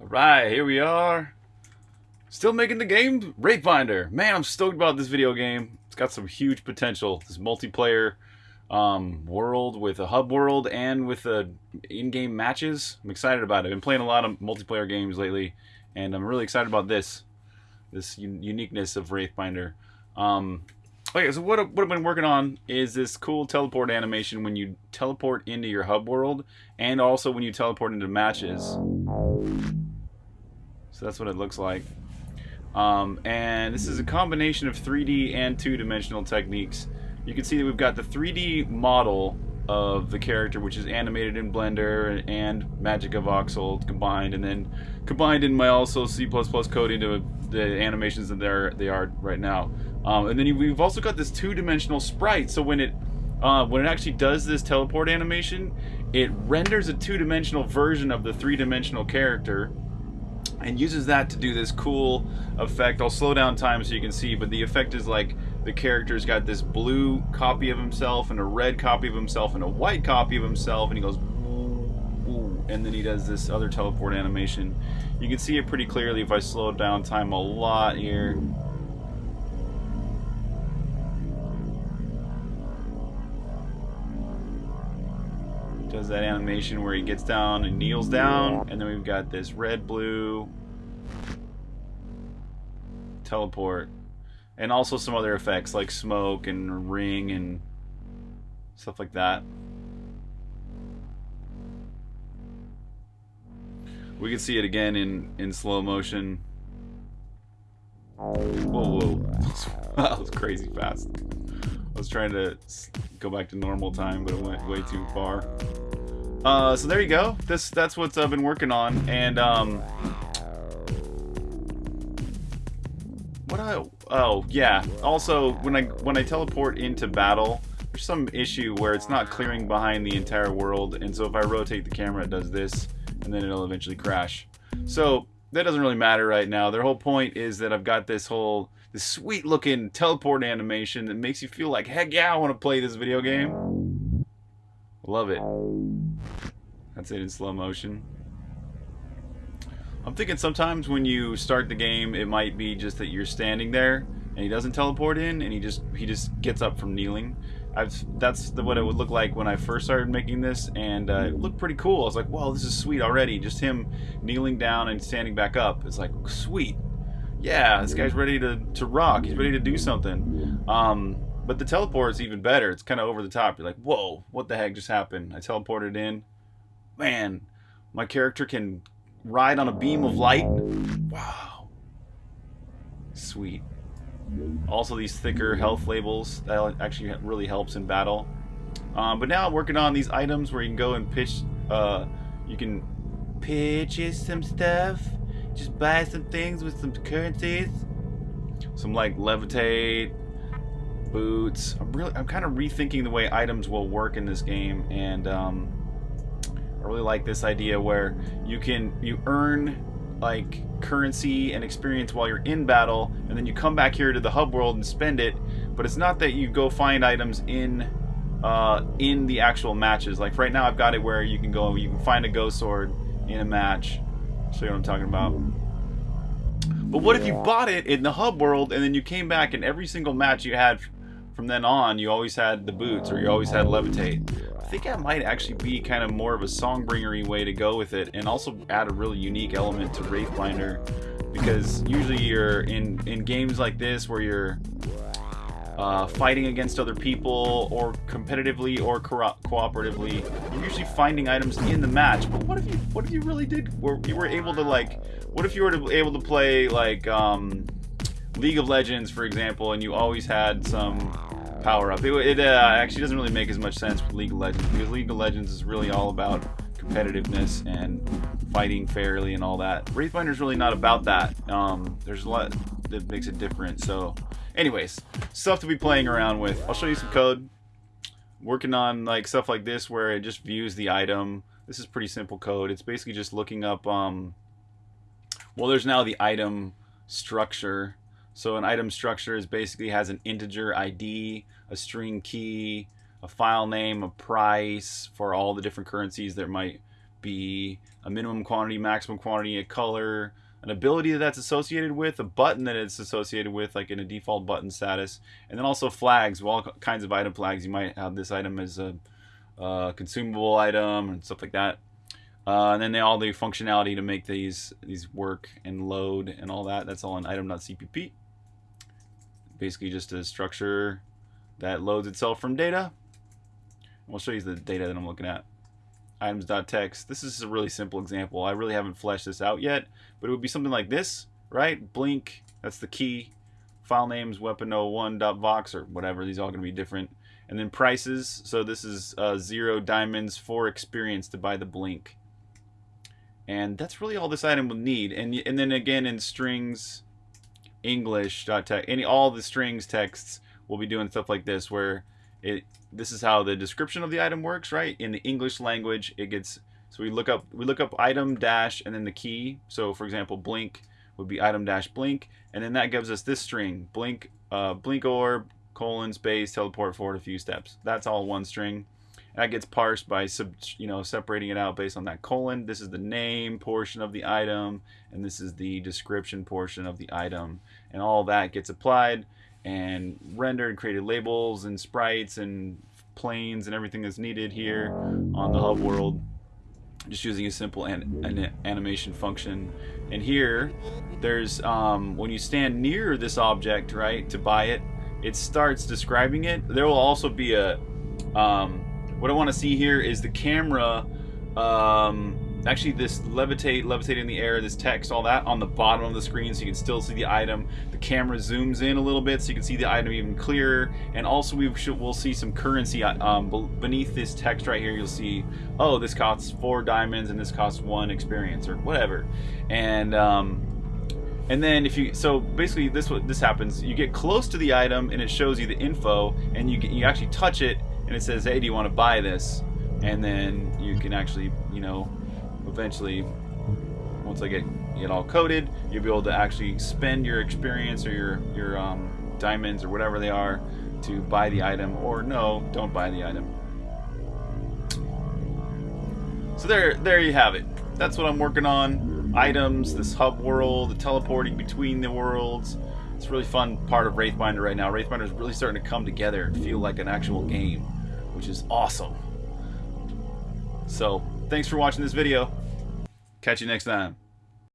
Alright, here we are. Still making the game Wraithbinder. Man, I'm stoked about this video game. It's got some huge potential. This multiplayer um, world with a hub world and with the in-game matches. I'm excited about it. I've been playing a lot of multiplayer games lately, and I'm really excited about this. This uniqueness of Wraithbinder. Um, okay, so what, what I've been working on is this cool teleport animation when you teleport into your hub world, and also when you teleport into matches. So that's what it looks like. Um, and this is a combination of 3D and two-dimensional techniques. You can see that we've got the 3D model of the character, which is animated in Blender and MagicaVoxel combined, and then combined in my also C++ code into the animations that they're, they are right now. Um, and then we've also got this two-dimensional sprite, so when it uh, when it actually does this teleport animation, it renders a two-dimensional version of the three-dimensional character and uses that to do this cool effect. I'll slow down time so you can see, but the effect is like the character's got this blue copy of himself and a red copy of himself and a white copy of himself, and he goes and then he does this other teleport animation. You can see it pretty clearly if I slow down time a lot here. Does that animation where he gets down and kneels down, and then we've got this red, blue teleport, and also some other effects like smoke and ring and stuff like that. We can see it again in, in slow motion. Whoa, whoa. that was crazy fast. I was trying to go back to normal time, but it went way too far. Uh, so there you go. This that's what I've been working on, and um, what I oh yeah. Also, when I when I teleport into battle, there's some issue where it's not clearing behind the entire world, and so if I rotate the camera, it does this, and then it'll eventually crash. So that doesn't really matter right now. Their whole point is that I've got this whole this sweet looking teleport animation that makes you feel like, heck yeah, I want to play this video game. Love it. That's it in slow motion. I'm thinking sometimes when you start the game, it might be just that you're standing there and he doesn't teleport in and he just he just gets up from kneeling. I've that's the, what it would look like when I first started making this, and uh, it looked pretty cool. I was like, "Wow, this is sweet already!" Just him kneeling down and standing back up. It's like sweet yeah, this guy's ready to, to rock. He's ready to do something. Um, but the teleport is even better. It's kind of over the top. You're like, whoa, what the heck just happened? I teleported in. Man, my character can ride on a beam of light. Wow. Sweet. Also, these thicker health labels. That actually really helps in battle. Um, but now I'm working on these items where you can go and pitch. Uh, you can pitch some stuff just buy some things with some currencies. Some like levitate, boots. I'm really, I'm kind of rethinking the way items will work in this game, and um, I really like this idea where you can you earn like currency and experience while you're in battle, and then you come back here to the hub world and spend it. But it's not that you go find items in uh, in the actual matches. Like right now, I've got it where you can go, you can find a ghost sword in a match, See what I'm talking about? But what if you bought it in the hub world and then you came back and every single match you had from then on, you always had the boots or you always had levitate? I think that might actually be kind of more of a songbringery way to go with it and also add a really unique element to Wraithbinder because usually you're in, in games like this where you're uh, fighting against other people or competitively or co cooperatively. You're usually finding items in the match. But what if you what if you really did? Were you were able to like? What if you were able to play like um, League of Legends, for example, and you always had some power up? It, it uh, actually doesn't really make as much sense with League of Legends because League of Legends is really all about competitiveness and fighting fairly and all that. Wraithbinder is really not about that. Um, there's a lot that makes it different. So Anyways, stuff to be playing around with. I'll show you some code. Working on like stuff like this where it just views the item. This is pretty simple code. It's basically just looking up, um, well, there's now the item structure. So an item structure is basically has an integer ID, a string key, a file name, a price for all the different currencies There might be a minimum quantity, maximum quantity, a color, an ability that that's associated with, a button that it's associated with, like in a default button status, and then also flags, all kinds of item flags. You might have this item as a, a consumable item and stuff like that. Uh, and then they all the functionality to make these these work and load and all that. That's all in item.cpp. Basically just a structure that loads itself from data. I'll show you the data that I'm looking at. Items.txt. This is a really simple example. I really haven't fleshed this out yet, but it would be something like this, right? Blink, that's the key. File names, weapon01.vox or whatever. These are all going to be different. And then prices. So this is uh, zero diamonds for experience to buy the blink. And that's really all this item will need. And, and then again in strings, English.text, any all the strings texts will be doing stuff like this where it this is how the description of the item works, right? In the English language, it gets so we look up we look up item dash and then the key. So for example, blink would be item dash blink, and then that gives us this string blink uh, blink orb colon space teleport forward a few steps. That's all one string. That gets parsed by sub, you know separating it out based on that colon. This is the name portion of the item, and this is the description portion of the item, and all that gets applied and rendered, created labels and sprites and planes and everything that's needed here on the hub world. Just using a simple an, an animation function. And here there's um, when you stand near this object right to buy it it starts describing it. There will also be a um, what I want to see here is the camera, um, actually this levitate, levitate in the air, this text, all that on the bottom of the screen so you can still see the item. The camera zooms in a little bit so you can see the item even clearer. And also we should, we'll see some currency um, beneath this text right here. You'll see, oh, this costs four diamonds and this costs one experience or whatever. And um, and then if you so basically this what this happens you get close to the item and it shows you the info and you get, you actually touch it and it says, hey, do you want to buy this? And then you can actually, you know, eventually, once I get it all coded, you'll be able to actually spend your experience or your, your um, diamonds or whatever they are to buy the item, or no, don't buy the item. So there, there you have it. That's what I'm working on. Items, this hub world, the teleporting between the worlds. It's a really fun part of Wraithbinder right now. Wraithbinder is really starting to come together and feel like an actual game which is awesome. So, thanks for watching this video. Catch you next time.